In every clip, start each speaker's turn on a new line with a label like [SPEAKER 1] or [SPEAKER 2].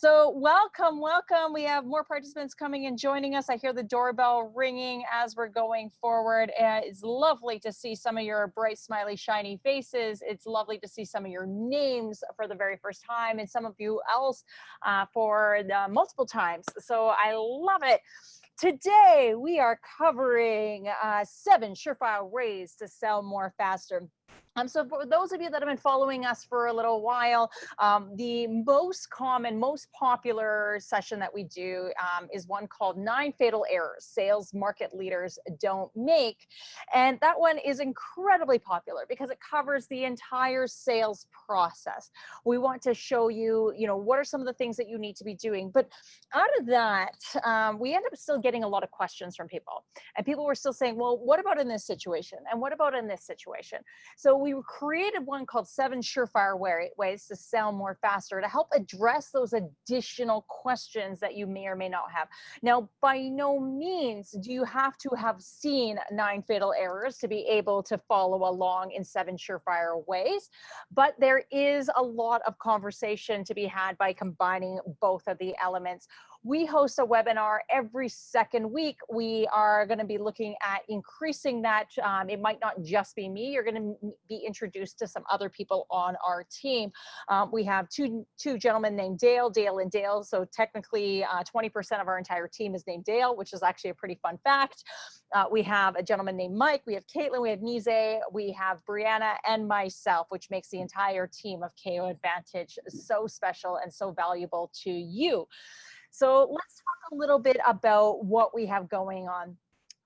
[SPEAKER 1] So welcome, welcome. We have more participants coming and joining us. I hear the doorbell ringing as we're going forward. Uh, it's lovely to see some of your bright, smiley, shiny faces. It's lovely to see some of your names for the very first time and some of you else uh, for the multiple times. So I love it. Today, we are covering uh, seven surefire ways to sell more faster. Um, so for those of you that have been following us for a little while, um, the most common, most popular session that we do um, is one called Nine Fatal Errors Sales Market Leaders Don't Make. And that one is incredibly popular because it covers the entire sales process. We want to show you, you know, what are some of the things that you need to be doing. But out of that, um, we end up still getting a lot of questions from people. And people were still saying, well, what about in this situation? And what about in this situation? So we created one called Seven Surefire Ways to Sell More Faster to help address those additional questions that you may or may not have. Now, by no means do you have to have seen Nine Fatal Errors to be able to follow along in Seven Surefire Ways, but there is a lot of conversation to be had by combining both of the elements we host a webinar every second week. We are going to be looking at increasing that. Um, it might not just be me. You're going to be introduced to some other people on our team. Um, we have two, two gentlemen named Dale, Dale and Dale. So technically 20% uh, of our entire team is named Dale, which is actually a pretty fun fact. Uh, we have a gentleman named Mike, we have Caitlin, we have Nize, we have Brianna and myself, which makes the entire team of KO Advantage so special and so valuable to you. So let's talk a little bit about what we have going on.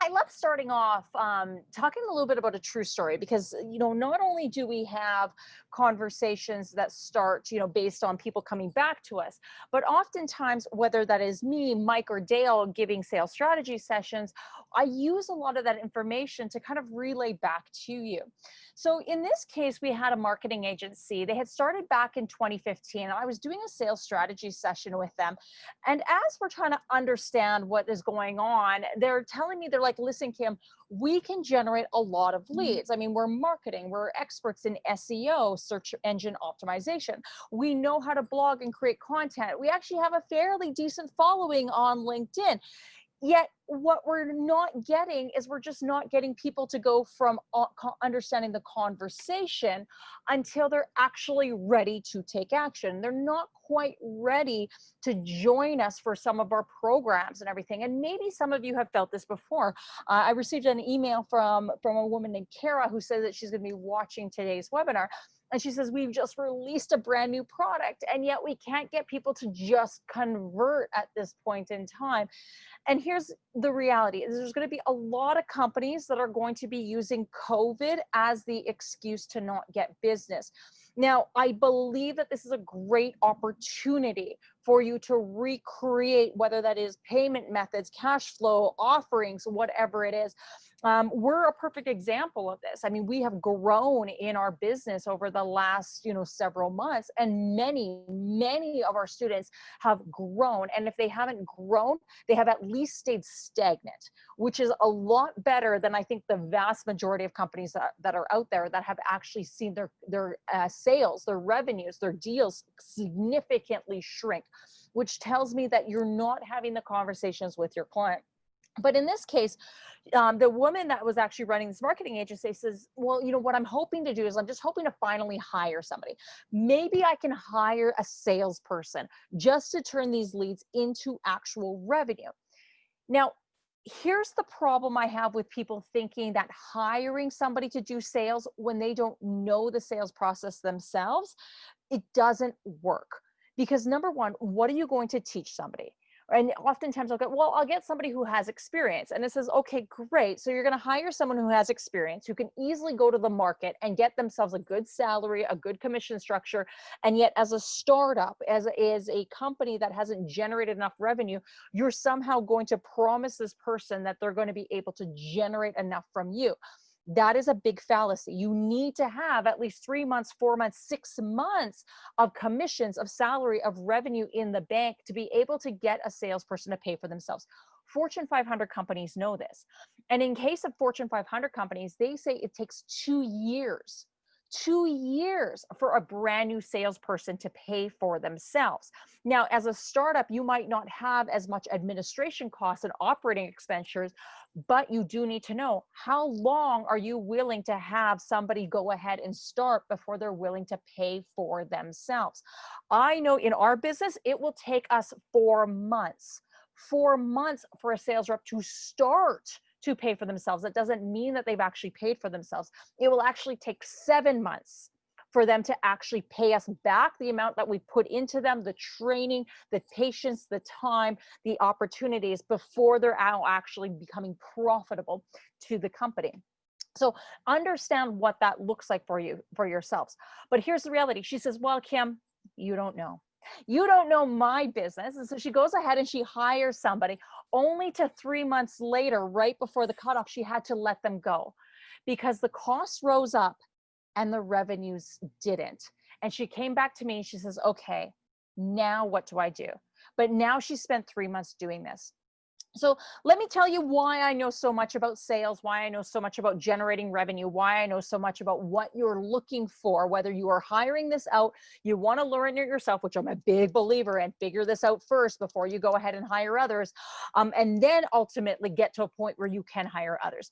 [SPEAKER 1] I love starting off um, talking a little bit about a true story because, you know, not only do we have conversations that start, you know, based on people coming back to us, but oftentimes, whether that is me, Mike, or Dale giving sales strategy sessions, I use a lot of that information to kind of relay back to you. So in this case, we had a marketing agency. They had started back in 2015. I was doing a sales strategy session with them. And as we're trying to understand what is going on, they're telling me, they're like, listen, Kim, we can generate a lot of mm-hmm. leads. I mean, we're marketing, we're experts in SEO, search engine optimization. We know how to blog and create content. We actually have a fairly decent following on LinkedIn. Yet what we're not getting is we're just not getting people to go from understanding the conversation until they're actually ready to take action. They're not quite ready to join us for some of our programs and everything. And maybe some of you have felt this before. Uh, I received an email from, from a woman named Kara who says that she's gonna be watching today's webinar. And she says, we've just released a brand new product and yet we can't get people to just convert at this point in time. And here's the reality is there's going to be a lot of companies that are going to be using COVID as the excuse to not get business. Now, I believe that this is a great opportunity for you to recreate, whether that is payment methods, cash flow, offerings, whatever it is. Um, we're a perfect example of this. I mean, we have grown in our business over the last, you know, several months and many, many of our students have grown. And if they haven't grown, they have at least stayed stagnant, which is a lot better than I think the vast majority of companies that, that are out there that have actually seen their, their uh, sales, their revenues, their deals significantly shrink, which tells me that you're not having the conversations with your client. But in this case, um, the woman that was actually running this marketing agency says, well, you know, what I'm hoping to do is I'm just hoping to finally hire somebody. Maybe I can hire a salesperson just to turn these leads into actual revenue. Now, here's the problem I have with people thinking that hiring somebody to do sales when they don't know the sales process themselves, it doesn't work. Because number one, what are you going to teach somebody? And oftentimes I'll go, well, I'll get somebody who has experience. And it says, okay, great. So you're going to hire someone who has experience, who can easily go to the market and get themselves a good salary, a good commission structure. And yet as a startup, as, as a company that hasn't generated enough revenue, you're somehow going to promise this person that they're going to be able to generate enough from you. That is a big fallacy. You need to have at least three months, four months, six months of commissions, of salary, of revenue in the bank to be able to get a salesperson to pay for themselves. Fortune 500 companies know this. And in case of Fortune 500 companies, they say it takes two years two years for a brand new salesperson to pay for themselves. Now, as a startup, you might not have as much administration costs and operating expenditures, but you do need to know how long are you willing to have somebody go ahead and start before they're willing to pay for themselves. I know in our business, it will take us four months, four months for a sales rep to start to pay for themselves. That doesn't mean that they've actually paid for themselves. It will actually take seven months for them to actually pay us back the amount that we put into them, the training, the patience, the time, the opportunities before they're out actually becoming profitable to the company. So understand what that looks like for you, for yourselves. But here's the reality. She says, well, Kim, you don't know. You don't know my business. And so she goes ahead and she hires somebody only to three months later, right before the cutoff, she had to let them go because the costs rose up and the revenues didn't. And she came back to me and she says, okay, now what do I do? But now she spent three months doing this. So let me tell you why I know so much about sales, why I know so much about generating revenue, why I know so much about what you're looking for, whether you are hiring this out, you want to learn it yourself, which I'm a big believer in, figure this out first before you go ahead and hire others, um, and then ultimately get to a point where you can hire others.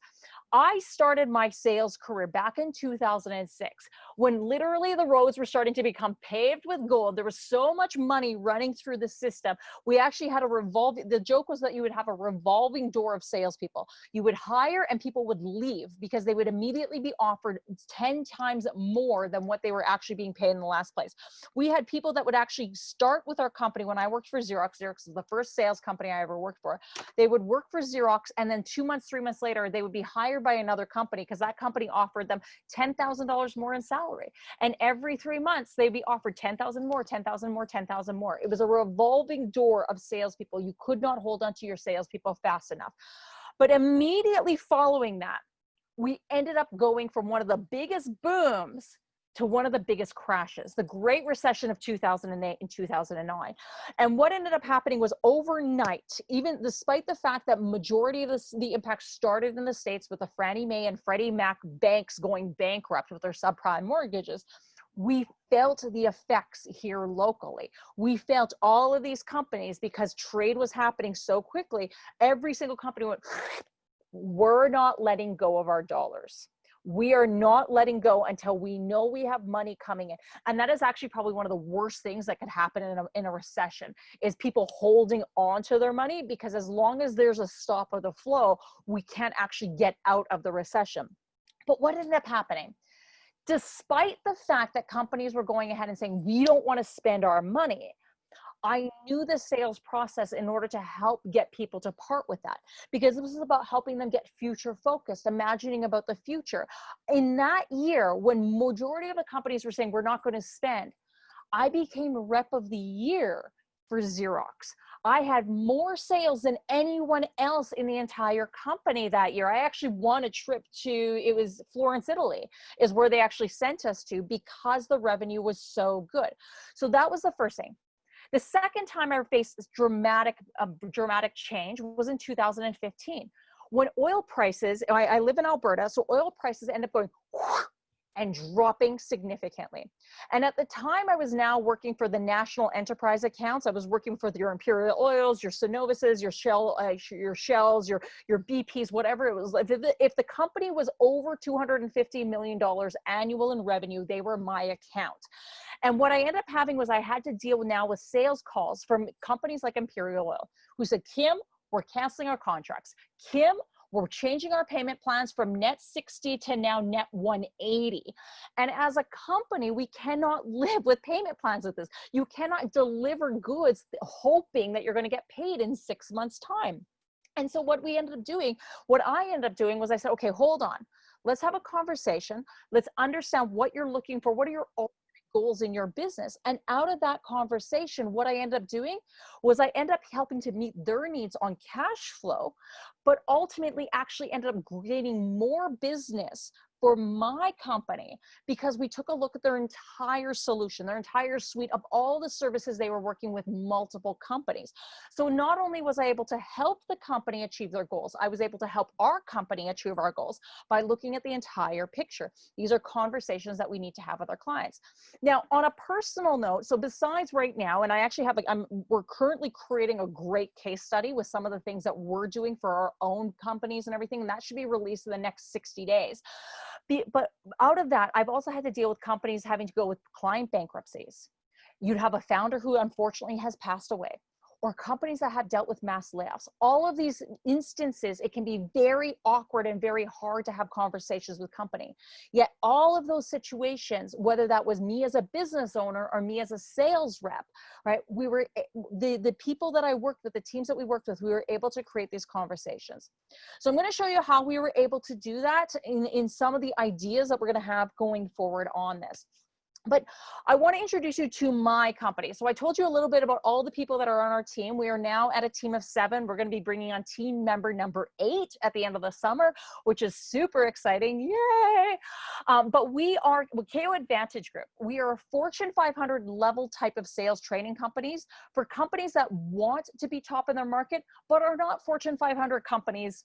[SPEAKER 1] I started my sales career back in 2006 when literally the roads were starting to become paved with gold. There was so much money running through the system. We actually had a revolving, the joke was that you would have a revolving door of salespeople. You would hire and people would leave because they would immediately be offered 10 times more than what they were actually being paid in the last place. We had people that would actually start with our company when I worked for Xerox. Xerox is the first sales company I ever worked for. They would work for Xerox and then two months, three months later, they would be hired hired by another company because that company offered them $10,000 more in salary. And every three months, they'd be offered 10,000 more, 10,000 more, 10,000 more. It was a revolving door of salespeople. You could not hold on to your salespeople fast enough. But immediately following that, we ended up going from one of the biggest booms to one of the biggest crashes, the Great Recession of 2008 and 2009. And what ended up happening was overnight, even despite the fact that majority of this, the impact started in the States with the Fannie Mae and Freddie Mac banks going bankrupt with their subprime mortgages, we felt the effects here locally. We felt all of these companies because trade was happening so quickly, every single company went, we're not letting go of our dollars we are not letting go until we know we have money coming in. And that is actually probably one of the worst things that could happen in a, in a recession is people holding on to their money because as long as there's a stop of the flow we can't actually get out of the recession. But what ended up happening? Despite the fact that companies were going ahead and saying we don't want to spend our money I knew the sales process in order to help get people to part with that because this is about helping them get future focused, imagining about the future. In that year, when majority of the companies were saying we're not going to spend, I became rep of the year for Xerox. I had more sales than anyone else in the entire company that year. I actually won a trip to, it was Florence, Italy, is where they actually sent us to because the revenue was so good. So that was the first thing. The second time I faced this dramatic, uh, dramatic change was in 2015 when oil prices, I, I live in Alberta, so oil prices end up going and dropping significantly. And at the time I was now working for the national enterprise accounts, I was working for your Imperial Oils, your Cenovuses, your Shell, uh, your Shells, your, your BPs, whatever it was. If the, if the company was over $250 million annual in revenue, they were my account. And what I ended up having was I had to deal now with sales calls from companies like Imperial Oil who said, Kim, we're canceling our contracts. Kim, we're changing our payment plans from net 60 to now net 180. And as a company, we cannot live with payment plans with this. You cannot deliver goods hoping that you're going to get paid in six months time. And so what we ended up doing, what I ended up doing was I said, okay, hold on. Let's have a conversation. Let's understand what you're looking for. What are your goals in your business. And out of that conversation, what I ended up doing was I ended up helping to meet their needs on cash flow, but ultimately actually ended up creating more business for my company because we took a look at their entire solution, their entire suite of all the services they were working with multiple companies. So not only was I able to help the company achieve their goals, I was able to help our company achieve our goals by looking at the entire picture. These are conversations that we need to have with our clients. Now, on a personal note, so besides right now, and I actually have, a, I'm, we're currently creating a great case study with some of the things that we're doing for our own companies and everything, and that should be released in the next 60 days. But out of that, I've also had to deal with companies having to go with client bankruptcies. You'd have a founder who unfortunately has passed away or companies that have dealt with mass layoffs. All of these instances, it can be very awkward and very hard to have conversations with company. Yet all of those situations, whether that was me as a business owner or me as a sales rep, right? We were, eh, the, the people that I worked with, the teams that we worked with, we were able to create these conversations. So I'm gonna show you how we were able to do that in, in some of the ideas that we're gonna have going forward on this. But I want to introduce you to my company. So I told you a little bit about all the people that are on our team. We are now at a team of seven. We're going to be bringing on team member number eight at the end of the summer, which is super exciting. Yay! Um, but we are KO Advantage Group. We are a Fortune 500 level type of sales training companies for companies that want to be top in their market, but are not Fortune 500 companies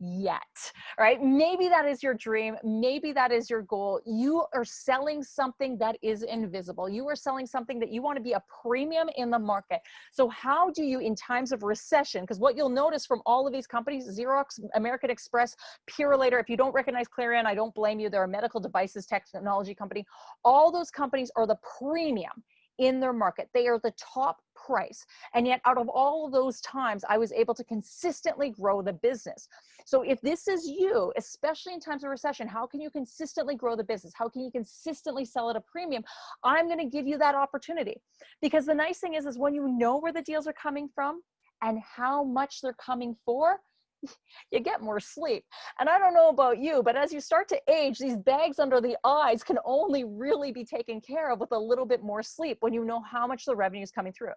[SPEAKER 1] yet, right? Maybe that is your dream. Maybe that is your goal. You are selling something that is invisible. You are selling something that you want to be a premium in the market. So how do you, in times of recession, because what you'll notice from all of these companies, Xerox, American Express, Purolator, if you don't recognize Clarion, I don't blame you. They're a medical devices technology company. All those companies are the premium in their market. They are the top price. And yet out of all of those times, I was able to consistently grow the business. So if this is you, especially in times of recession, how can you consistently grow the business? How can you consistently sell at a premium? I'm gonna give you that opportunity. Because the nice thing is, is when you know where the deals are coming from and how much they're coming for, you get more sleep. And I don't know about you, but as you start to age, these bags under the eyes can only really be taken care of with a little bit more sleep when you know how much the revenue is coming through.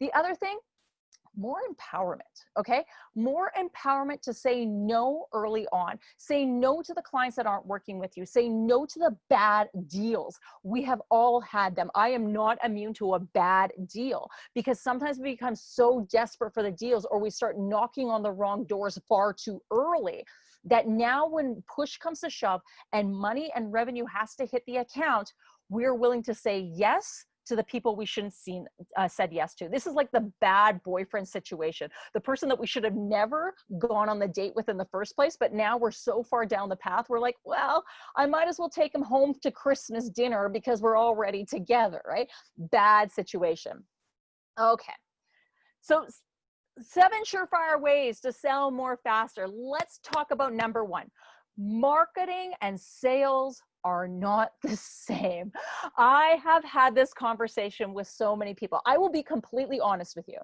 [SPEAKER 1] The other thing more empowerment, okay? More empowerment to say no early on. Say no to the clients that aren't working with you. Say no to the bad deals. We have all had them. I am not immune to a bad deal because sometimes we become so desperate for the deals or we start knocking on the wrong doors far too early that now when push comes to shove and money and revenue has to hit the account, we're willing to say yes to the people we shouldn't seen uh, said yes to. This is like the bad boyfriend situation. The person that we should have never gone on the date with in the first place, but now we're so far down the path. We're like, well, I might as well take him home to Christmas dinner because we're already together, right? Bad situation. Okay. So seven surefire ways to sell more faster. Let's talk about number one, marketing and sales are not the same. I have had this conversation with so many people. I will be completely honest with you.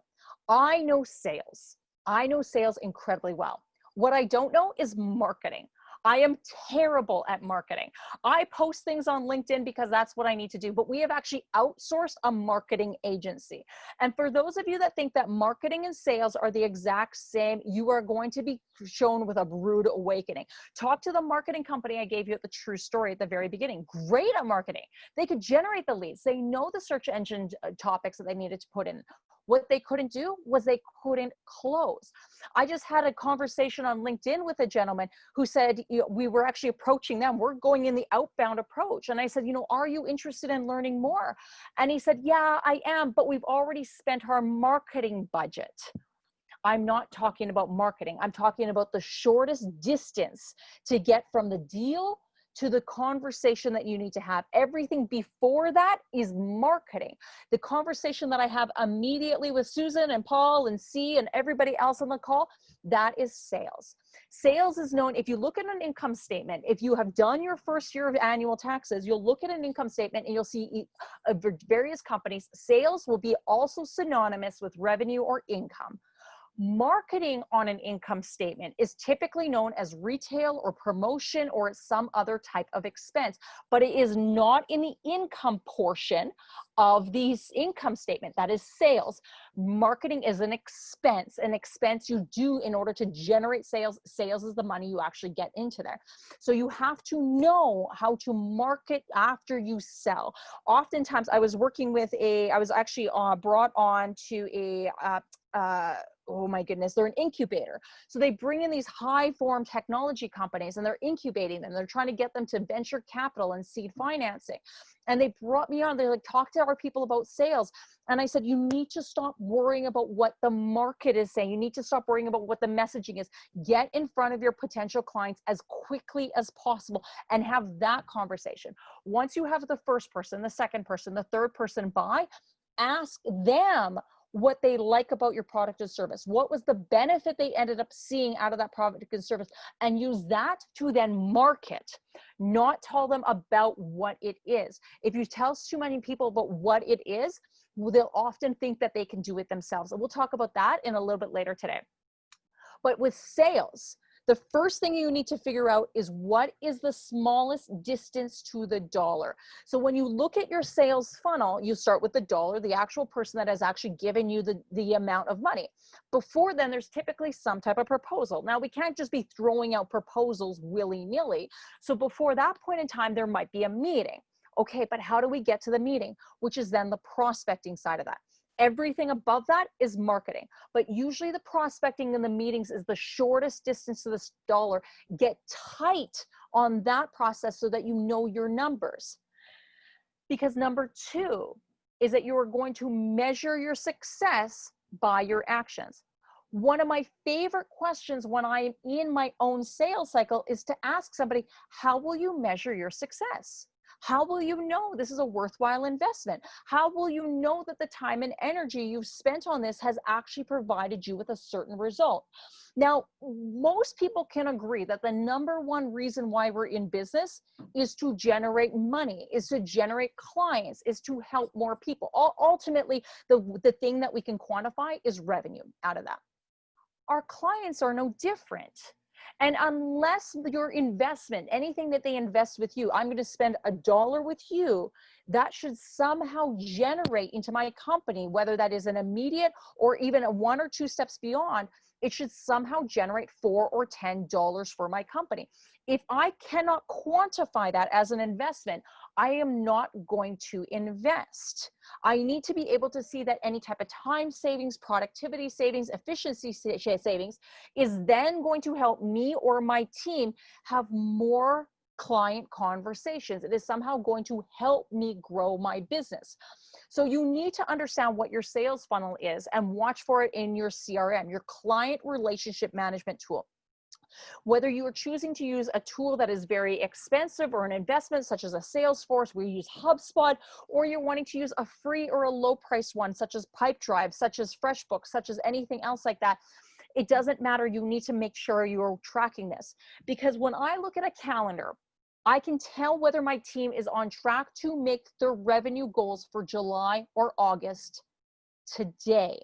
[SPEAKER 1] I know sales. I know sales incredibly well. What I don't know is marketing. I am terrible at marketing. I post things on LinkedIn because that's what I need to do, but we have actually outsourced a marketing agency. And for those of you that think that marketing and sales are the exact same, you are going to be shown with a rude awakening. Talk to the marketing company I gave you at the true story at the very beginning. Great at marketing. They could generate the leads. They know the search engine uh, topics that they needed to put in. What they couldn't do was they couldn't close. I just had a conversation on LinkedIn with a gentleman who said you know, we were actually approaching them. We're going in the outbound approach. And I said, you know, are you interested in learning more? And he said, yeah, I am, but we've already spent our marketing budget. I'm not talking about marketing. I'm talking about the shortest distance to get from the deal to the conversation that you need to have. Everything before that is marketing. The conversation that I have immediately with Susan and Paul and C and everybody else on the call, that is sales. Sales is known, if you look at an income statement, if you have done your first year of annual taxes, you'll look at an income statement and you'll see uh, various companies, sales will be also synonymous with revenue or income Marketing on an income statement is typically known as retail or promotion or some other type of expense, but it is not in the income portion of the income statement. That is sales. Marketing is an expense, an expense you do in order to generate sales. Sales is the money you actually get into there. So you have to know how to market after you sell. Oftentimes, I was working with a, I was actually uh, brought on to a, uh, uh, oh my goodness, they're an incubator. So they bring in these high form technology companies and they're incubating them. They're trying to get them to venture capital and seed financing. And they brought me on, they're like, talk to our people about sales. And I said, you need to stop worrying about what the market is saying. You need to stop worrying about what the messaging is. Get in front of your potential clients as quickly as possible and have that conversation. Once you have the first person, the second person, the third person buy, ask them what they like about your product or service. What was the benefit they ended up seeing out of that product and service and use that to then market, not tell them about what it is. If you tell too many people about what it is, they'll often think that they can do it themselves. And we'll talk about that in a little bit later today. But with sales, the first thing you need to figure out is what is the smallest distance to the dollar. So when you look at your sales funnel, you start with the dollar, the actual person that has actually given you the, the amount of money. Before then, there's typically some type of proposal. Now, we can't just be throwing out proposals willy-nilly. So before that point in time, there might be a meeting. Okay, but how do we get to the meeting? Which is then the prospecting side of that. Everything above that is marketing. But usually the prospecting and the meetings is the shortest distance to this dollar. Get tight on that process so that you know your numbers. Because number two is that you are going to measure your success by your actions. One of my favorite questions when I'm in my own sales cycle is to ask somebody, how will you measure your success? How will you know this is a worthwhile investment? How will you know that the time and energy you've spent on this has actually provided you with a certain result? Now, most people can agree that the number one reason why we're in business is to generate money, is to generate clients, is to help more people. Ultimately, the, the thing that we can quantify is revenue out of that. Our clients are no different and unless your investment, anything that they invest with you, I'm going to spend a dollar with you, that should somehow generate into my company, whether that is an immediate or even a one or two steps beyond, it should somehow generate four or ten dollars for my company. If i cannot quantify that as an investment i am not going to invest i need to be able to see that any type of time savings productivity savings efficiency savings is then going to help me or my team have more client conversations. It is somehow going to help me grow my business. So you need to understand what your sales funnel is and watch for it in your CRM, your client relationship management tool. Whether you are choosing to use a tool that is very expensive or an investment such as a Salesforce, you use HubSpot, or you're wanting to use a free or a low price one such as Pipedrive, such as FreshBooks, such as anything else like that, it doesn't matter. You need to make sure you're tracking this. Because when I look at a calendar, I can tell whether my team is on track to make their revenue goals for July or August today.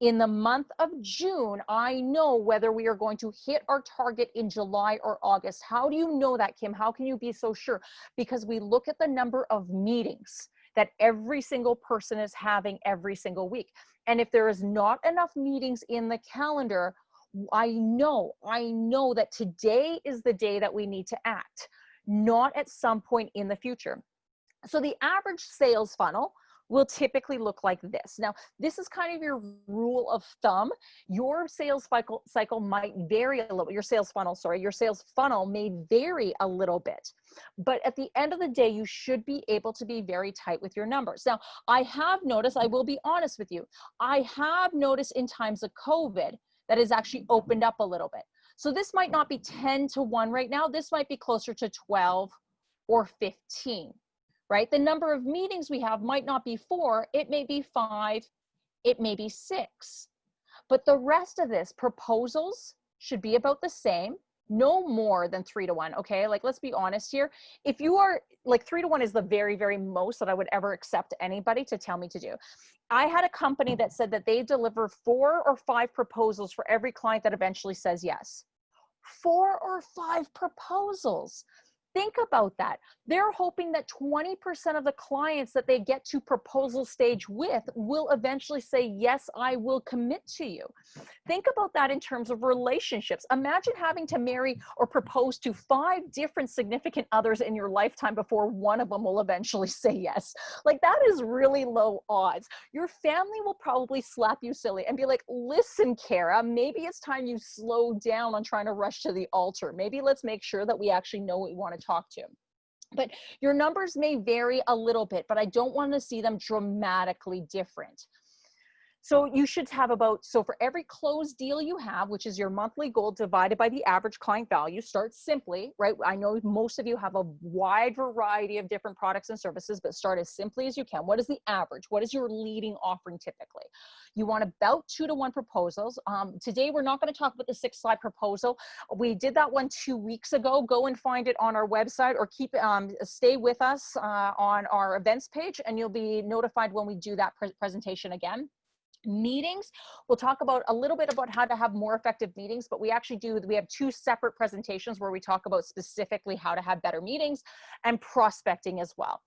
[SPEAKER 1] In the month of June, I know whether we are going to hit our target in July or August. How do you know that, Kim? How can you be so sure? Because we look at the number of meetings that every single person is having every single week. And if there is not enough meetings in the calendar, I know, I know that today is the day that we need to act not at some point in the future. So the average sales funnel will typically look like this. Now, this is kind of your rule of thumb. Your sales cycle, cycle might vary a little, your sales funnel, sorry, your sales funnel may vary a little bit. But at the end of the day, you should be able to be very tight with your numbers. Now, I have noticed, I will be honest with you, I have noticed in times of COVID that has actually opened up a little bit. So this might not be 10 to 1 right now. This might be closer to 12 or 15, right? The number of meetings we have might not be four, it may be five, it may be six. But the rest of this, proposals should be about the same. no more than three to one. Okay. Like, let's be honest here. If you are like three to one is the very, very most that I would ever accept anybody to tell me to do. I had a company that said that they deliver four or five proposals for every client that eventually says yes. Four or five proposals. Think about that. They're hoping that 20% of the clients that they get to proposal stage with will eventually say, yes, I will commit to you. Think about that in terms of relationships. Imagine having to marry or propose to five different significant others in your lifetime before one of them will eventually say yes. Like that is really low odds. Your family will probably slap you silly and be like, listen, Kara, maybe it's time you slow down on trying to rush to the altar. Maybe let's make sure that we actually know what we want to talk to. But your numbers may vary a little bit, but I don't want to see them dramatically different. So you should have about, so for every closed deal you have, which is your monthly goal divided by the average client value, start simply, right? I know most of you have a wide variety of different products and services, but start as simply as you can. What is the average? What is your leading offering typically? You want about two to one proposals. Um, today, we're not gonna talk about the six slide proposal. We did that one two weeks ago. Go and find it on our website or keep, um, stay with us uh, on our events page and you'll be notified when we do that pre presentation again meetings. We'll talk about a little bit about how to have more effective meetings but we actually do we have two separate presentations where we talk about specifically how to have better meetings and prospecting as well.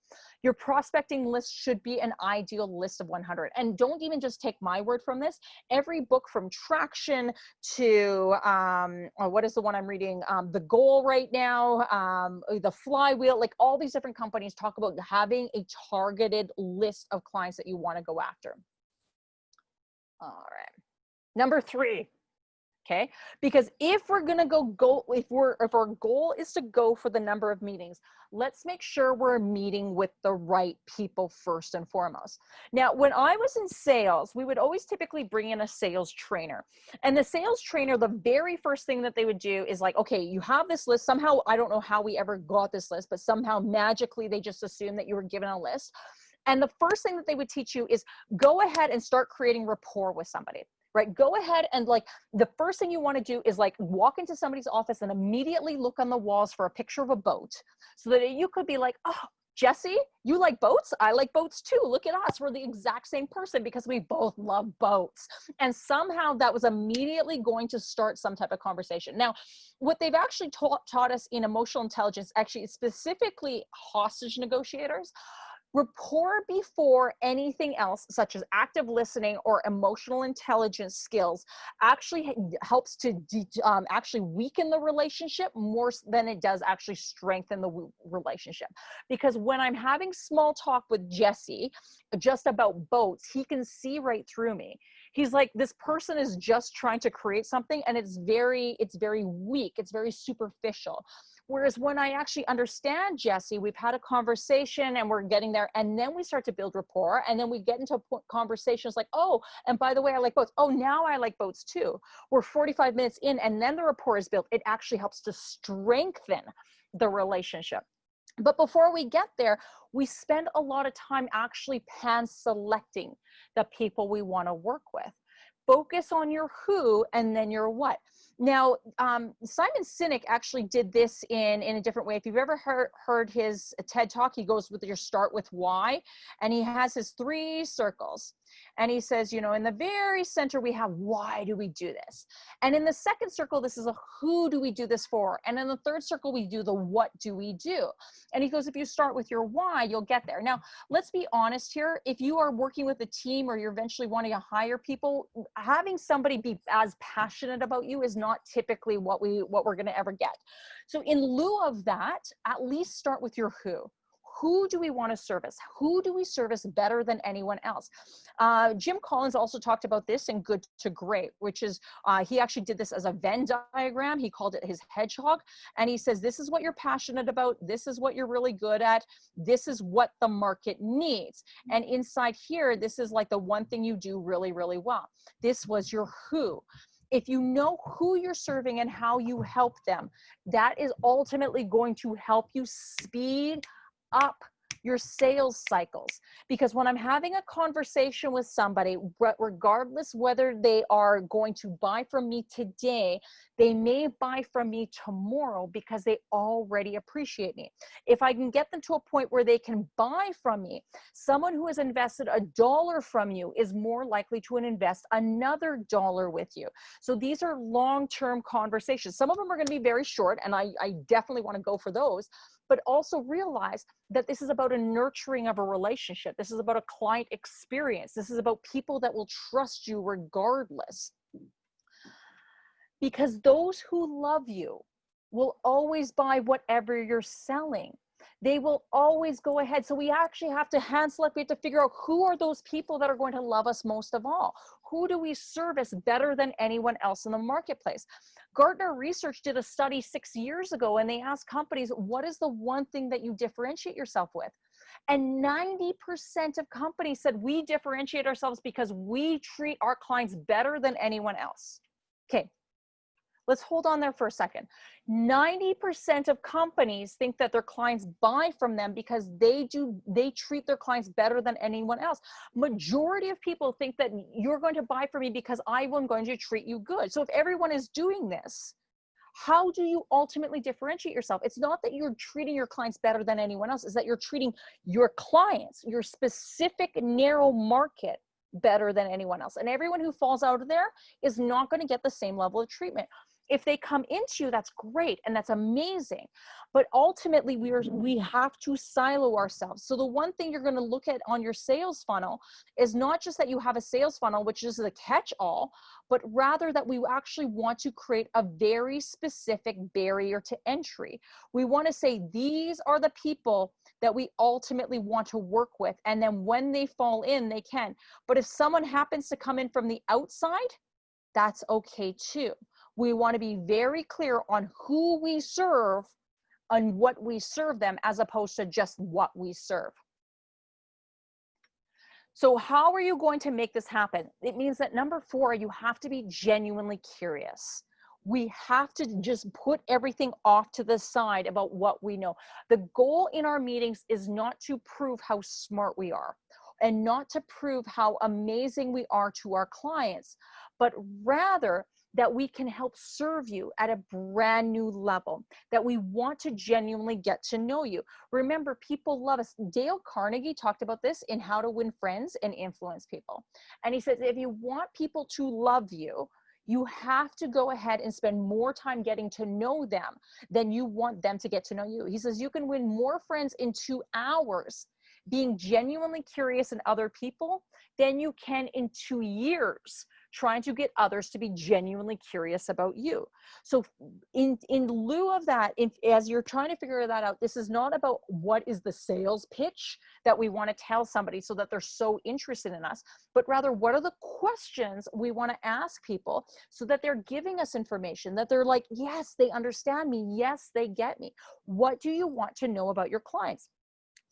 [SPEAKER 1] Your prospecting list should be an ideal list of 100 and don't even just take my word from this. Every book from traction to um oh, what is the one i'm reading? Um the goal right now um the flywheel like all these different companies talk about having a targeted list of clients that you want to go after all right. Number three, okay? Because if we're gonna go go, if we're if our goal is to go for the number of meetings, let's make sure we're meeting with the right people first and foremost. Now, when I was in sales, we would always typically bring in a sales trainer. And the sales trainer, the very first thing that they would do is like, okay, you have this list. Somehow, I don't know how we ever got this list, but somehow magically they just assumed that you were given a list. And the first thing that they would teach you is go ahead and start creating rapport with somebody right? Go ahead and like the first thing you want to do is like walk into somebody's office and immediately look on the walls for a picture of a boat so that you could be like, oh, Jesse, you like boats? I like boats too. Look at us. We're the exact same person because we both love boats. And somehow that was immediately going to start some type of conversation. Now, what they've actually taught, taught us in emotional intelligence, actually specifically hostage negotiators, Rapport before anything else, such as active listening or emotional intelligence skills, actually helps to um, actually weaken the relationship more than it does actually strengthen the relationship. Because when I'm having small talk with Jesse just about boats, he can see right through me. He's like, this person is just trying to create something and it's very, it's very weak. It's very superficial. Whereas when I actually understand Jesse, we've had a conversation and we're getting there, and then we start to build rapport, and then we get into conversations like, oh, and by the way, I like boats. Oh, now I like boats too. We're 45 minutes in, and then the rapport is built. It actually helps to strengthen the relationship. But before we get there, we spend a lot of time actually pan selecting the people we want to work with. Focus on your who and then your what. Now, um, Simon Sinek actually did this in, in a different way. If you've ever heard, heard his TED talk, he goes with your start with why, and he has his three circles. And he says, you know, in the very center, we have why do we do this? And in the second circle, this is a who do we do this for? And in the third circle, we do the what do we do? And he goes, if you start with your why, you'll get there. Now, let's be honest here. If you are working with a team or you're eventually wanting to hire people, having somebody be as passionate about you is not typically what we what we're going to ever get. So in lieu of that, at least start with your who who do we want to service? Who do we service better than anyone else? Uh, Jim Collins also talked about this in Good to Great, which is, uh, he actually did this as a Venn diagram. He called it his hedgehog. And he says, this is what you're passionate about. This is what you're really good at. This is what the market needs. And inside here, this is like the one thing you do really, really well. This was your who if you know who you're serving and how you help them, that is ultimately going to help you speed up your sales cycles. Because when I'm having a conversation with somebody, regardless whether they are going to buy from me today, they may buy from me tomorrow because they already appreciate me. If I can get them to a point where they can buy from me, someone who has invested a dollar from you is more likely to invest another dollar with you. So these are long-term conversations. Some of them are going to be very short, and I, I definitely want to go for those but also realize that this is about a nurturing of a relationship. This is about a client experience. This is about people that will trust you regardless. Because those who love you will always buy whatever you're selling they will always go ahead. So we actually have to hand select, we have to figure out who are those people that are going to love us most of all? Who do we service better than anyone else in the marketplace? Gartner Research did a study six years ago and they asked companies, what is the one thing that you differentiate yourself with? And 90% of companies said we differentiate ourselves because we treat our clients better than anyone else. Okay, Let's hold on there for a second. 90% of companies think that their clients buy from them because they do, they treat their clients better than anyone else. Majority of people think that you're going to buy from me because I am going to treat you good. So if everyone is doing this, how do you ultimately differentiate yourself? It's not that you're treating your clients better than anyone else, is that you're treating your clients, your specific narrow market better than anyone else. And everyone who falls out of there is not going to get the same level of treatment if they come into you that's great and that's amazing. But ultimately we are we mm-hmm. have to silo ourselves. So the one thing you're going to look at on your sales funnel is not just that you have a sales funnel which is the catch all but rather that we actually want to create a very specific barrier to entry. We want to say these are the people that we ultimately want to work with and then when they fall in they can. But if someone happens to come in from the outside that's okay too we want to be very clear on who we serve and what we serve them as opposed to just what we serve. So how are you going to make this happen? It means that number four, you have to be genuinely curious. We have to just put everything off to the side about what we know. The goal in our meetings is not to prove how smart we are and not to prove how amazing we are to our clients, but rather that we can help serve you at a brand new level, that we want to genuinely get to know you. Remember, people love us. Dale Carnegie talked about this in How to Win Friends and Influence People. And he says, if you want people to love you, you have to go ahead and spend more time getting to know them than you want them to get to know you. He says, you can win more friends in two hours being genuinely curious in other people than you can in two years trying to get others to be genuinely curious about you. So in, in lieu of that, if, as you're trying to figure that out, this is not about what is the sales pitch that we want to tell somebody so that they're so interested in us, but rather what are the questions we want to ask people so that they're giving us information, that they're like, yes, they understand me. Yes, they get me. What do you want to know about your clients?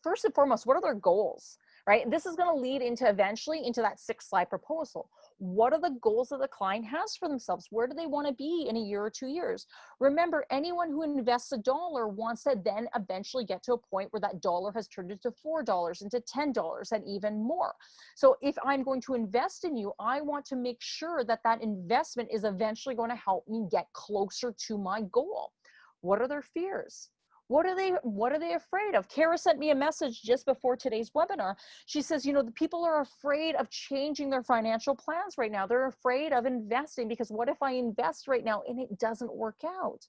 [SPEAKER 1] First and foremost, what are their goals? right? This is going to lead into eventually into that six slide proposal. What are the goals that the client has for themselves? Where do they want to be in a year or two years? Remember, anyone who invests a dollar wants to then eventually get to a point where that dollar has turned into $4, into $10 and even more. So if I'm going to invest in you, I want to make sure that that investment is eventually going to help me get closer to my goal. What are their fears? What are they, what are they afraid of? Kara sent me a message just before today's webinar. She says, you know, the people are afraid of changing their financial plans right now. They're afraid of investing because what if I invest right now and it doesn't work out?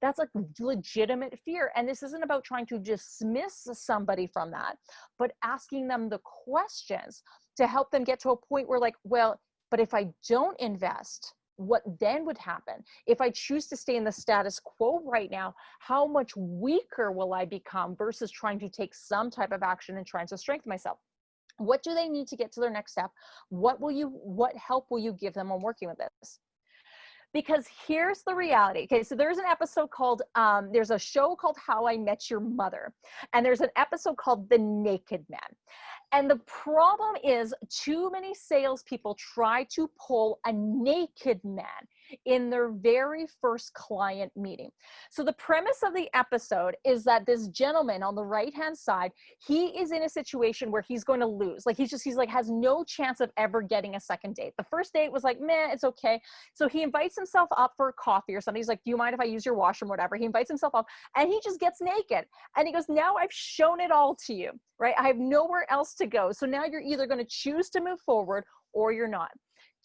[SPEAKER 1] That's a legitimate fear. And this isn't about trying to dismiss somebody from that, but asking them the questions to help them get to a point where like, well, but if I don't invest, what then would happen? If i choose to stay in the status quo right now how much weaker will i become versus trying to take some type of action and trying to strengthen myself? What do they need to get to their next step? What will you what help will you give them on working with this because here's the reality okay so there's an episode called um, there's a show called how i met your mother and there's an episode called the naked man and the problem is too many salespeople try to pull a naked man. In their very first client meeting. So the premise of the episode is that this gentleman on the right hand side, he is in a situation where he's going to lose. Like he's just, he's like, has no chance of ever getting a second date. The first date was like, meh, it's okay. So he invites himself up for coffee or something. He's like, do you mind if I use your washroom, whatever? He invites himself up and he just gets naked. And he goes, now I've shown it all to you, right? I have nowhere else to go. So now you're either going to choose to move forward or you're not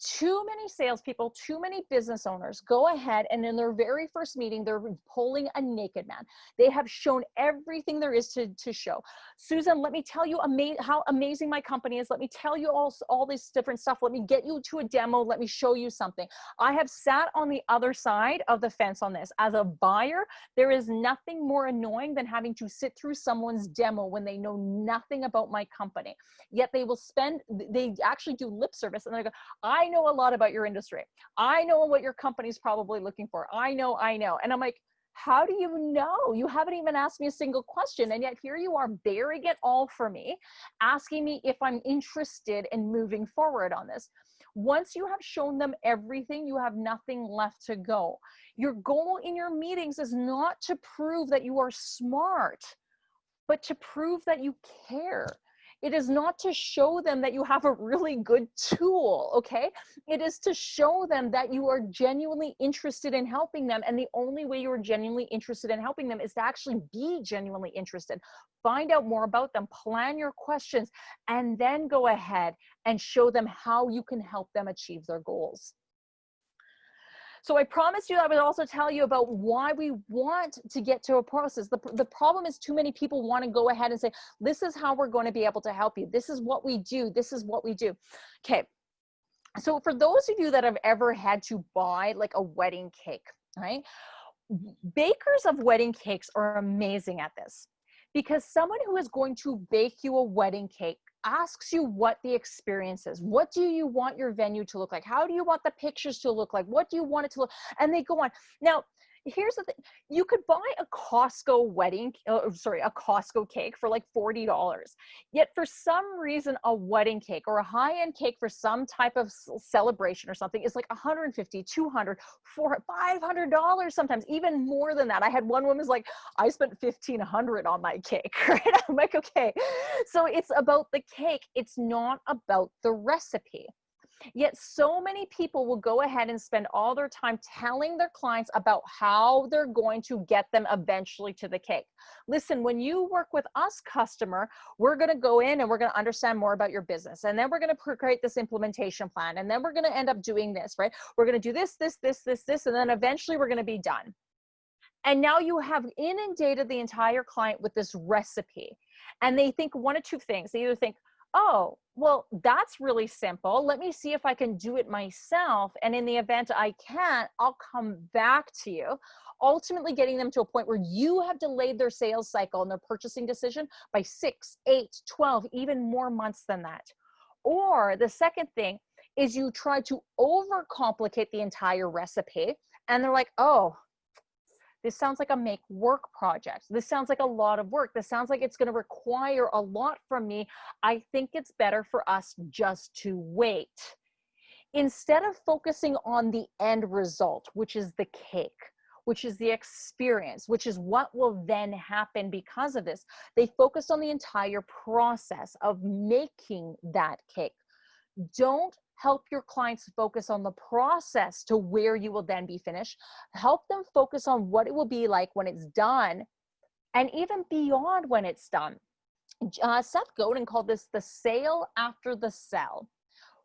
[SPEAKER 1] too many salespeople, too many business owners go ahead and in their very first meeting, they're pulling a naked man. They have shown everything there is to, to show. Susan, let me tell you ama how amazing my company is. Let me tell you all, all this different stuff. Let me get you to a demo. Let me show you something. I have sat on the other side of the fence on this. As a buyer, there is nothing more annoying than having to sit through someone's demo when they know nothing about my company. Yet they will spend, they actually do lip service and they go, I know a lot about your industry. I know what your company's probably looking for. I know, I know. And I'm like, how do you know? You haven't even asked me a single question. And yet here you are bearing it all for me, asking me if I'm interested in moving forward on this. Once you have shown them everything, you have nothing left to go. Your goal in your meetings is not to prove that you are smart, but to prove that you care it is not to show them that you have a really good tool, okay? It is to show them that you are genuinely interested in helping them. And the only way you're genuinely interested in helping them is to actually be genuinely interested. Find out more about them, plan your questions, and then go ahead and show them how you can help them achieve their goals. So I promised you I would also tell you about why we want to get to a process. The, the problem is too many people want to go ahead and say, this is how we're going to be able to help you. This is what we do. This is what we do. Okay. So for those of you that have ever had to buy like a wedding cake, right? Bakers of wedding cakes are amazing at this because someone who is going to bake you a wedding cake asks you what the experience is. What do you want your venue to look like? How do you want the pictures to look like? What do you want it to look? And they go on. Now, here's the thing you could buy a costco wedding uh, sorry a costco cake for like $40 yet for some reason a wedding cake or a high-end cake for some type of celebration or something is like 150 200 400 500 sometimes even more than that. I had one woman's like i spent 1500 on my cake right? I'm like okay. So it's about the cake it's not about the recipe Yet so many people will go ahead and spend all their time telling their clients about how they're going to get them eventually to the cake. Listen, when you work with us customer, we're going to go in and we're going to understand more about your business. And then we're going to create this implementation plan. And then we're going to end up doing this, right? We're going to do this, this, this, this, this, and then eventually we're going to be done. And now you have inundated the entire client with this recipe. And they think one of two things. They either think, oh, well, that's really simple. Let me see if I can do it myself. And in the event I can't, I'll come back to you. Ultimately getting them to a point where you have delayed their sales cycle and their purchasing decision by six, eight, 12, even more months than that. Or the second thing is you try to overcomplicate the entire recipe and they're like, oh, this sounds like a make work project. This sounds like a lot of work. This sounds like it's going to require a lot from me. I think it's better for us just to wait. Instead of focusing on the end result, which is the cake, which is the experience, which is what will then happen because of this, they focus on the entire process of making that cake. Don't help your clients focus on the process to where you will then be finished. Help them focus on what it will be like when it's done and even beyond when it's done. Uh, Seth Godin called this the sale after the sell.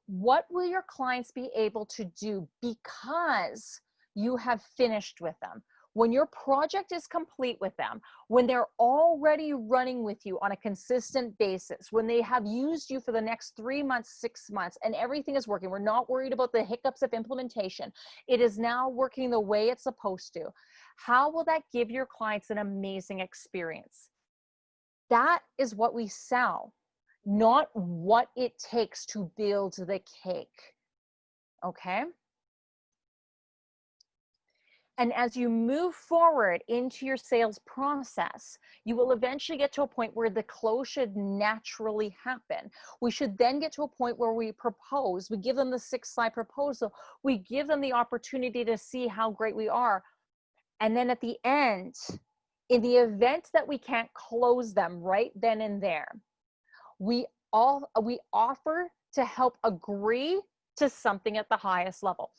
[SPEAKER 1] What will your clients be able to do because you have finished with them? When your project is complete with them, when they're already running with you on a consistent basis, when they have used you for the next three months, six months, and everything is working, we're not worried about the hiccups of implementation. It is now working the way it's supposed to. How will that give your clients an amazing experience? That is what we sell, not what it takes to build the cake. Okay? And as you move forward into your sales process, you will eventually get to a point where the close should naturally happen. We should then get to a point where we propose, we give them the six slide proposal, we give them the opportunity to see how great we are. And then at the end, in the event that we can't close them right then and there, we all we offer to help agree to something at the highest level.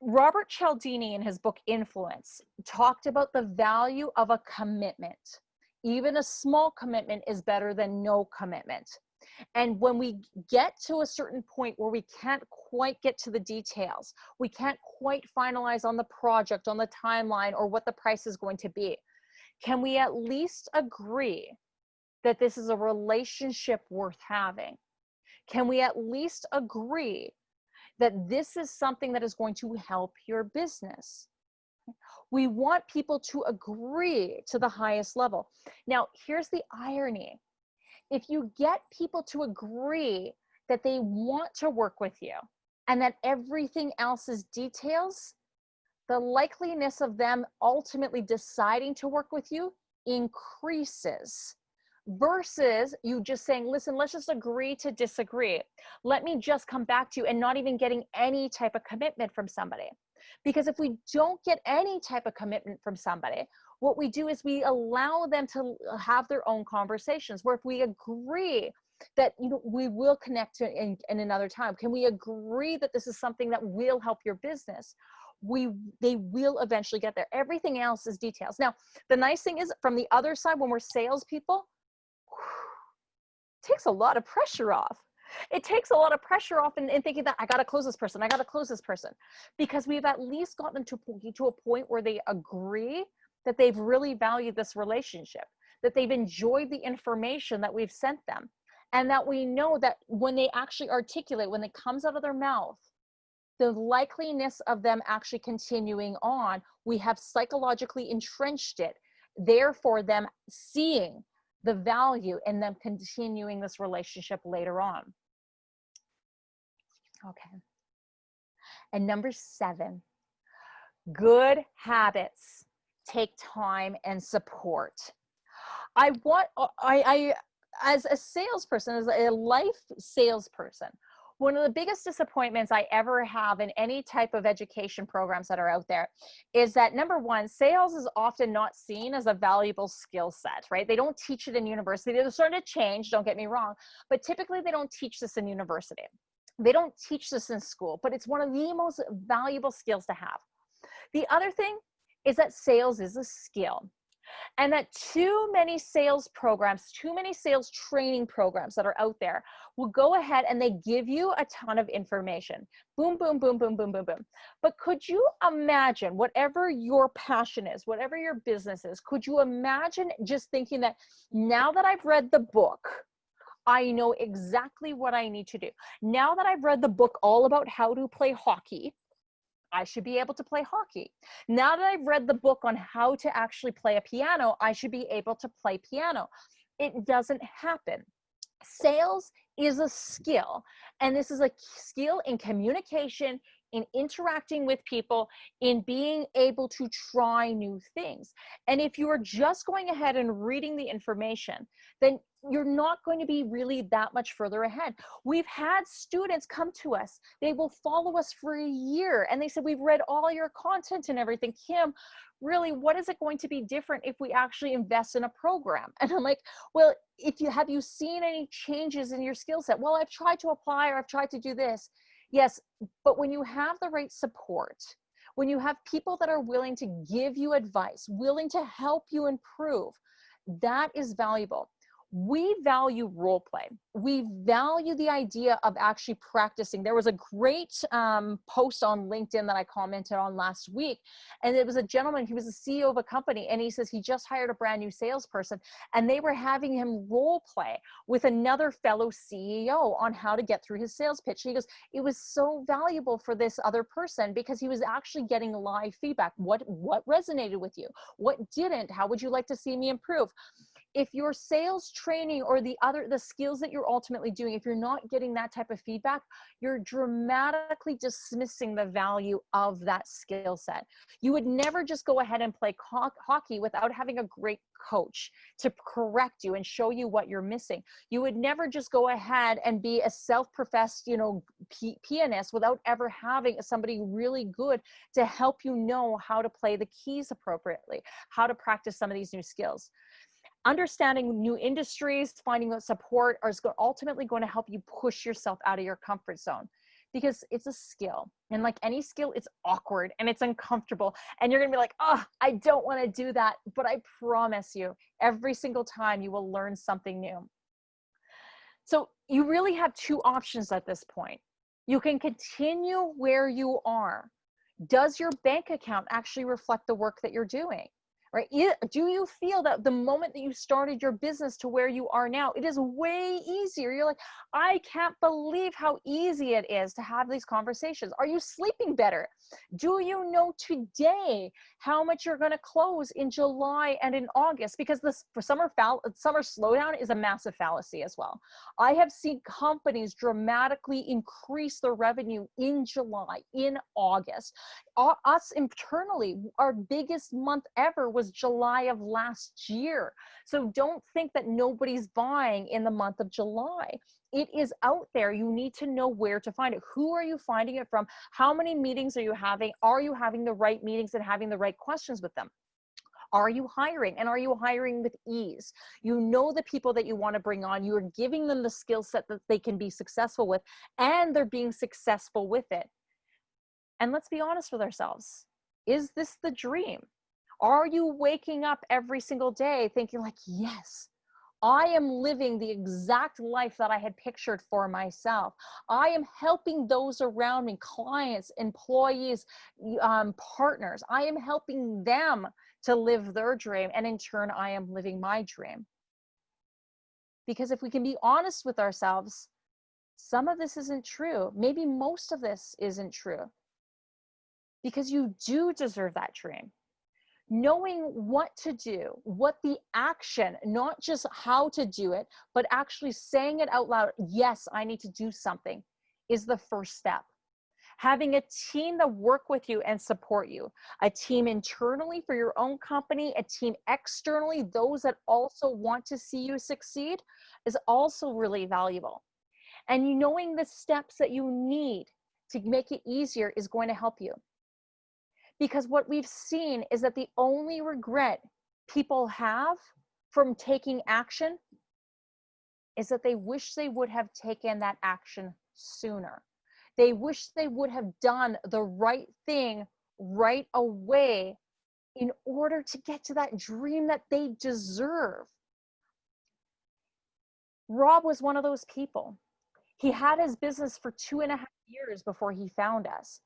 [SPEAKER 1] Robert Cialdini in his book Influence talked about the value of a commitment. Even a small commitment is better than no commitment. And when we get to a certain point where we can't quite get to the details, we can't quite finalize on the project, on the timeline, or what the price is going to be, can we at least agree that this is a relationship worth having? Can we at least agree that this is something that is going to help your business. We want people to agree to the highest level. Now, here's the irony. If you get people to agree that they want to work with you and that everything else is details, the likeliness of them ultimately deciding to work with you increases versus you just saying, listen, let's just agree to disagree. Let me just come back to you and not even getting any type of commitment from somebody. Because if we don't get any type of commitment from somebody, what we do is we allow them to uh, have their own conversations where if we agree that you know we will connect in, in another time can we agree that this is something that will help your business we they will eventually get there everything else is details now the nice thing is from the other side when we're salespeople takes a lot of pressure off. It takes a lot of pressure off in, in thinking that I got to close this person, I got to close this person, because we've at least gotten to, to a point where they agree that they've really valued this relationship, that they've enjoyed the information that we've sent them, and that we know that when they actually articulate, when it comes out of their mouth, the likeliness of them actually continuing on, we have psychologically entrenched it. Therefore, them seeing the value in them continuing this relationship later on. Okay. And number seven, good habits take time and support. I want, uh, I, I, as a salesperson, as a life salesperson, one of the biggest disappointments I ever have in any type of education programs that are out there is that number one, sales is often not seen as a valuable skill set, right? They don't teach it in university. They're starting to change, don't get me wrong, but typically they don't teach this in university. They don't teach this in school, but it's one of the most valuable skills to have. The other thing is that sales is a skill and that too many sales programs, too many sales training programs that are out there will go ahead and they give you a ton of information. Boom, boom, boom, boom, boom, boom, boom. But could you imagine whatever your passion is, whatever your business is, could you imagine just thinking that now that I've read the book, I know exactly what I need to do. Now that I've read the book all about how to play hockey, I should be able to play hockey. Now that I've read the book on how to actually play a piano, I should be able to play piano. It doesn't happen. Sales is a skill, and this is a skill in communication, in interacting with people, in being able to try new things. And if you are just going ahead and reading the information, then you're not going to be really that much further ahead. We've had students come to us, they will follow us for a year, and they said, We've read all your content and everything. Kim, really, what is it going to be different if we actually invest in a program? And I'm like, Well, if you have you seen any changes in your skill set? Well, I've tried to apply or I've tried to do this. Yes, but when you have the right support, when you have people that are willing to give you advice, willing to help you improve, that is valuable we value role play. We value the idea of actually practicing. There was a great um, post on LinkedIn that I commented on last week, and it was a gentleman, he was the CEO of a company, and he says he just hired a brand new salesperson, and they were having him role play with another fellow CEO on how to get through his sales pitch. He goes, it was so valuable for this other person because he was actually getting live feedback. What, what resonated with you? What didn't? How would you like to see me improve? If your sales training or the other the skills that you're ultimately doing if you're not getting that type of feedback you're dramatically dismissing the value of that skill set. You would never just go ahead and play hockey without having a great coach to correct you and show you what you're missing. You would never just go ahead and be a self-professed you know pianist without ever having somebody really good to help you know how to play the keys appropriately how to practice some of these new skills understanding new industries, finding that support is ultimately going to help you push yourself out of your comfort zone because it's a skill. And like any skill, it's awkward and it's uncomfortable. And you're going to be like, oh, I don't want to do that. But I promise you, every single time you will learn something new. So you really have two options at this point. You can continue where you are. Does your bank account actually reflect the work that you're doing? Right? Do you feel that the moment that you started your business to where you are now, it is way easier? You're like, I can't believe how easy it is to have these conversations. Are you sleeping better? Do you know today how much you're going to close in July and in August? Because this for summer fall, summer slowdown is a massive fallacy as well. I have seen companies dramatically increase their revenue in July, in August. Us internally, our biggest month ever was July of last year. So don't think that nobody's buying in the month of July. It is out there. You need to know where to find it. Who are you finding it from? How many meetings are you having? Are you having the right meetings and having the right questions with them? Are you hiring and are you hiring with ease? You know the people that you want to bring on, you're giving them the skill set that they can be successful with and they're being successful with it. And let's be honest with ourselves. Is this the dream? Are you waking up every single day thinking like, yes, I am living the exact life that I had pictured for myself. I am helping those around me, clients, employees, um, partners. I am helping them to live their dream. And in turn, I am living my dream. Because if we can be honest with ourselves, some of this isn't true. Maybe most of this isn't true. Because you do deserve that dream knowing what to do, what the action, not just how to do it, but actually saying it out loud, yes, I need to do something, is the first step. Having a team that work with you and support you, a team internally for your own company, a team externally, those that also want to see you succeed is also really valuable. And knowing the steps that you need to make it easier is going to help you. Because what we've seen is that the only regret people have from taking action is that they wish they would have taken that action sooner. They wish they would have done the right thing right away in order to get to that dream that they deserve. Rob was one of those people. He had his business for two and a half years before he found us.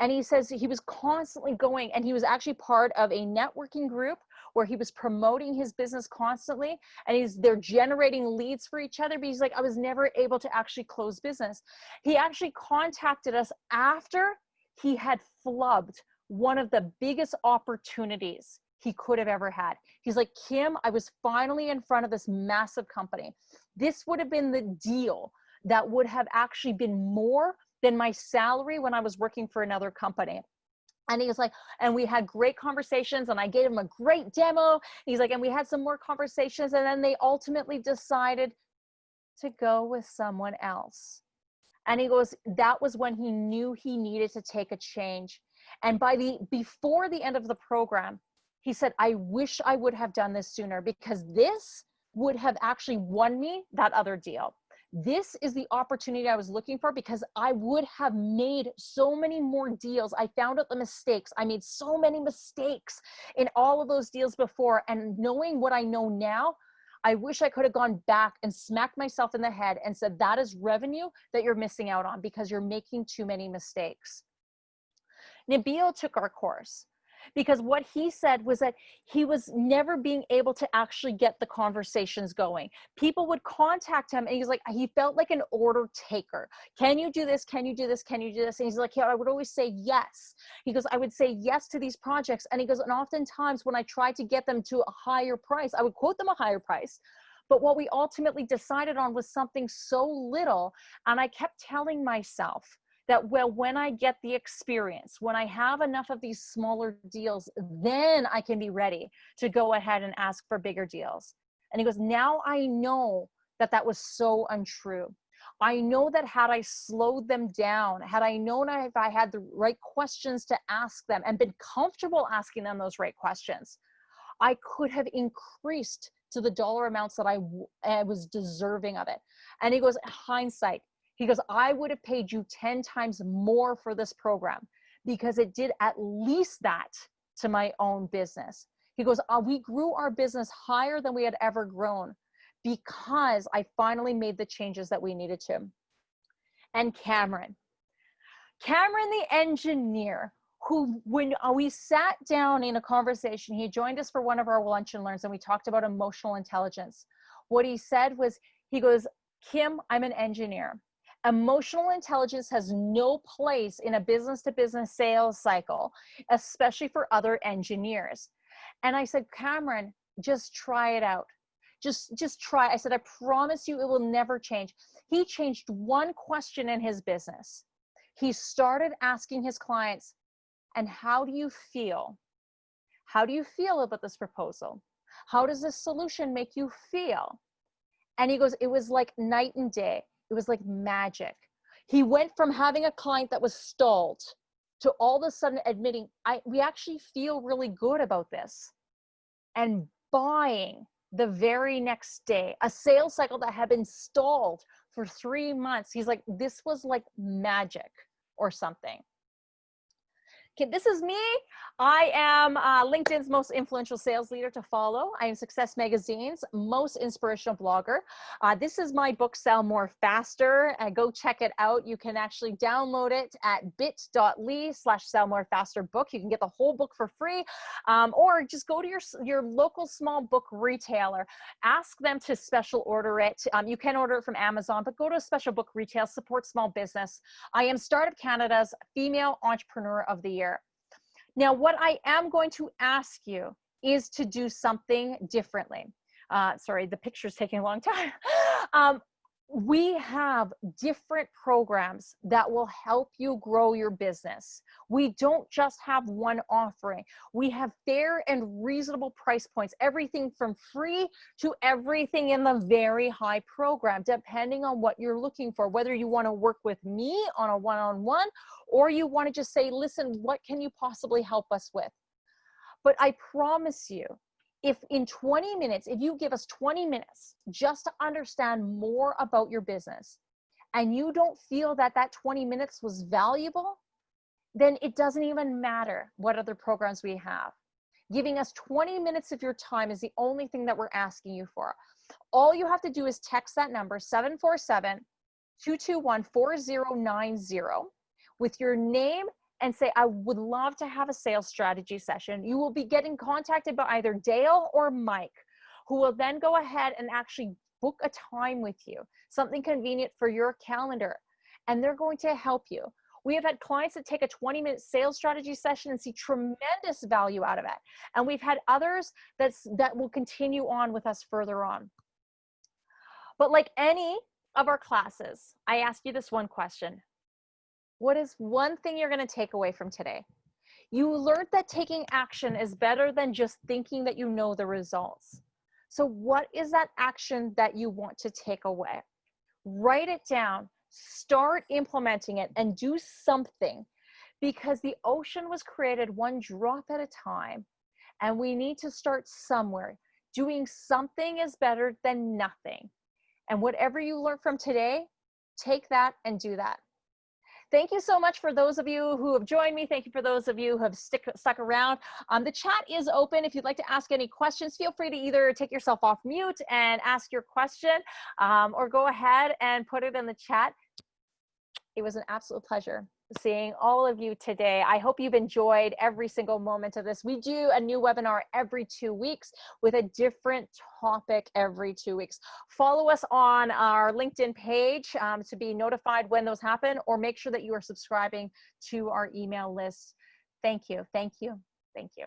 [SPEAKER 1] And he says he was constantly going and he was actually part of a networking group where he was promoting his business constantly and he's they're generating leads for each other but he's like I was never able to actually close business. He actually contacted us after he had flubbed one of the biggest opportunities he could have ever had. He's like, Kim, I was finally in front of this massive company. This would have been the deal that would have actually been more than my salary when I was working for another company. And he was like, and we had great conversations and I gave him a great demo. He's like, and we had some more conversations and then they ultimately decided to go with someone else. And he goes, that was when he knew he needed to take a change. And by the, before the end of the program, he said, I wish I would have done this sooner because this would have actually won me that other deal this is the opportunity I was looking for because I would have made so many more deals. I found out the mistakes. I made so many mistakes in all of those deals before. And knowing what I know now, I wish I could have gone back and smacked myself in the head and said, that is revenue that you're missing out on because you're making too many mistakes. Nabil took our course. Because what he said was that he was never being able to actually get the conversations going. People would contact him and he's like, he felt like an order taker. Can you do this? Can you do this? Can you do this? And he's like, yeah, I would always say yes. He goes, I would say yes to these projects. And he goes, and oftentimes when I tried to get them to a higher price, I would quote them a higher price. But what we ultimately decided on was something so little. And I kept telling myself, that well when i get the experience when i have enough of these smaller deals then i can be ready to go ahead and ask for bigger deals. And he goes now i know that that was so untrue. I know that had i slowed them down had i known if i had the right questions to ask them and been comfortable asking them those right questions i could have increased to the dollar amounts that I, I was deserving of it. And he goes hindsight he goes, I would have paid you 10 times more for this program because it did at least that to my own business. He goes, uh, we grew our business higher than we had ever grown because I finally made the changes that we needed to. And Cameron, Cameron, the engineer, who when uh, we sat down in a conversation, he joined us for one of our lunch and learns and we talked about emotional intelligence. What he said was, he goes, Kim, I'm an engineer emotional intelligence has no place in a business to business sales cycle, especially for other engineers. And I said, Cameron, just try it out. Just, just try. I said, I promise you it will never change. He changed one question in his business. He started asking his clients, and how do you feel? How do you feel about this proposal? How does this solution make you feel? And he goes, it was like night and day. It was like magic. He went from having a client that was stalled to all of a sudden admitting, I, we actually feel really good about this and buying the very next day, a sales cycle that had been stalled for three months. He's like, this was like magic or something. Okay, this is me. I am uh, LinkedIn's most influential sales leader to follow. I am Success Magazine's most inspirational blogger. Uh, this is my book, Sell More Faster. Uh, go check it out. You can actually download it at bit.ly slash sell more faster book. You can get the whole book for free um, or just go to your, your local small book retailer. Ask them to special order it. Um, you can order it from Amazon, but go to a special book retail, support small business. I am Startup Canada's Female Entrepreneur of the Year. Now, what I am going to ask you is to do something differently. Uh, sorry, the picture's taking a long time. um, we have different programs that will help you grow your business. We don't just have one offering. We have fair and reasonable price points, everything from free to everything in the very high program, depending on what you're looking for, whether you want to work with me on a one-on-one -on -one, or you want to just say, listen, what can you possibly help us with? But I promise you, if in 20 minutes, if you give us 20 minutes just to understand more about your business and you don't feel that that 20 minutes was valuable, then it doesn't even matter what other programs we have. Giving us 20 minutes of your time is the only thing that we're asking you for. All you have to do is text that number 747 221 4090 with your name and say, I would love to have a sales strategy session. You will be getting contacted by either Dale or Mike, who will then go ahead and actually book a time with you, something convenient for your calendar, and they're going to help you. We have had clients that take a 20 minute sales strategy session and see tremendous value out of it. And we've had others that's, that will continue on with us further on. But like any of our classes, I ask you this one question. What is one thing you're going to take away from today? You learned that taking action is better than just thinking that you know the results. So what is that action that you want to take away? Write it down, start implementing it and do something because the ocean was created one drop at a time and we need to start somewhere. Doing something is better than nothing. And whatever you learn from today, take that and do that. Thank you so much for those of you who have joined me. Thank you for those of you who have stick, stuck around. Um, the chat is open. If you'd like to ask any questions, feel free to either take yourself off mute and ask your question um, or go ahead and put it in the chat. It was an absolute pleasure. Seeing all of you today. I hope you've enjoyed every single moment of this. We do a new webinar every two weeks with a different topic every two weeks. Follow us on our LinkedIn page um, to be notified when those happen, or make sure that you are subscribing to our email list. Thank you, thank you, thank you.